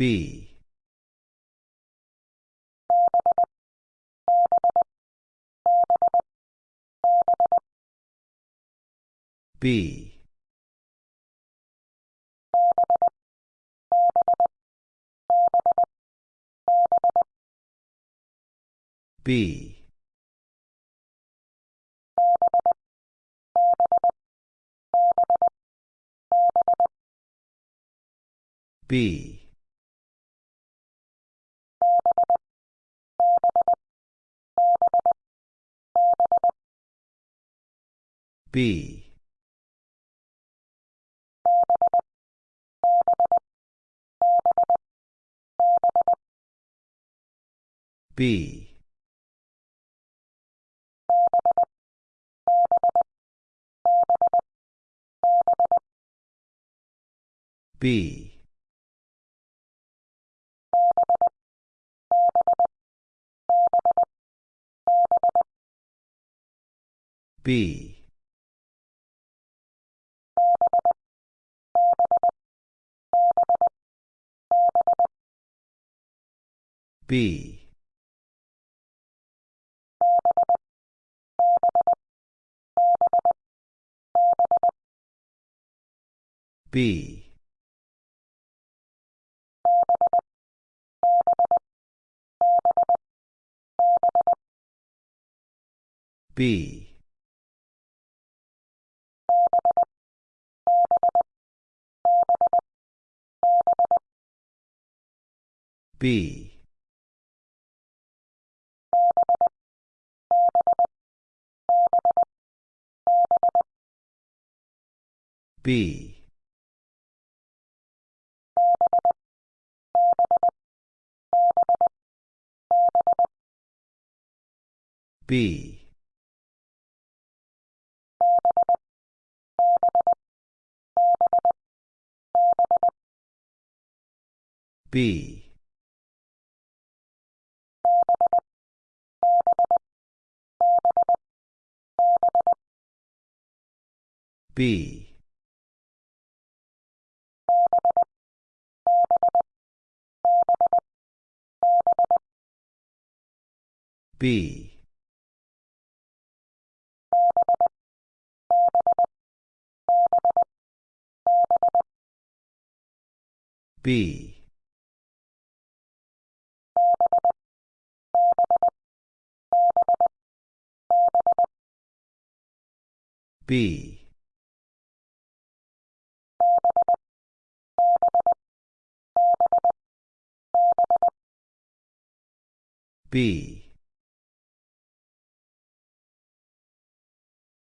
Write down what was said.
B. B. B. B. B. B. B. B. B. B. B. B. B. B. B. B. B. B. B. B.